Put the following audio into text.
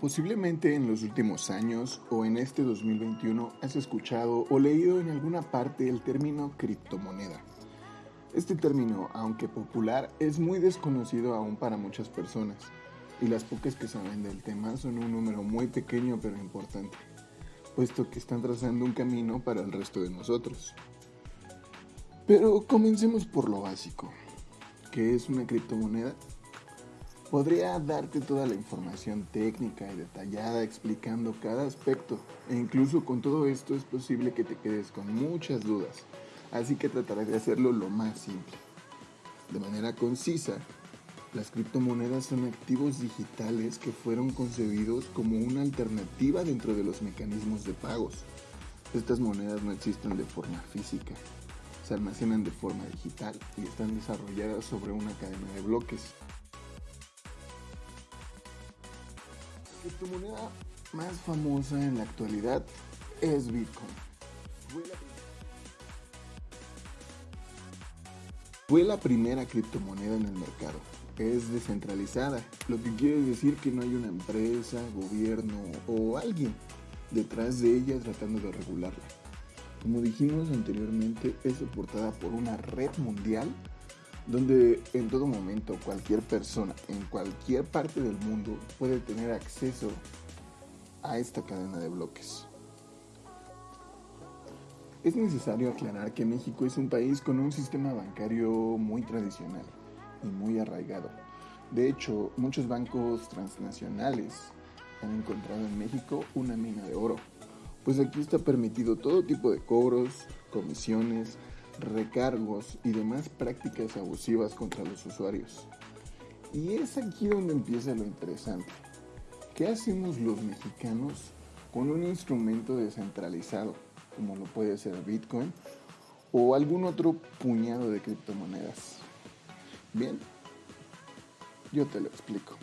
Posiblemente en los últimos años o en este 2021 has escuchado o leído en alguna parte el término criptomoneda. Este término, aunque popular, es muy desconocido aún para muchas personas y las pocas que saben del tema son un número muy pequeño pero importante, puesto que están trazando un camino para el resto de nosotros. Pero comencemos por lo básico. ¿Qué es una criptomoneda? Podría darte toda la información técnica y detallada explicando cada aspecto e incluso con todo esto es posible que te quedes con muchas dudas, así que trataré de hacerlo lo más simple. De manera concisa, las criptomonedas son activos digitales que fueron concebidos como una alternativa dentro de los mecanismos de pagos. Estas monedas no existen de forma física, se almacenan de forma digital y están desarrolladas sobre una cadena de bloques. Criptomoneda más famosa en la actualidad es Bitcoin. Fue la primera criptomoneda en el mercado. Es descentralizada, lo que quiere decir que no hay una empresa, gobierno o alguien detrás de ella tratando de regularla. Como dijimos anteriormente, es soportada por una red mundial donde en todo momento cualquier persona en cualquier parte del mundo puede tener acceso a esta cadena de bloques. Es necesario aclarar que México es un país con un sistema bancario muy tradicional y muy arraigado. De hecho, muchos bancos transnacionales han encontrado en México una mina de oro, pues aquí está permitido todo tipo de cobros, comisiones, recargos y demás prácticas abusivas contra los usuarios. Y es aquí donde empieza lo interesante. ¿Qué hacemos los mexicanos con un instrumento descentralizado, como lo puede ser Bitcoin o algún otro puñado de criptomonedas? Bien, yo te lo explico.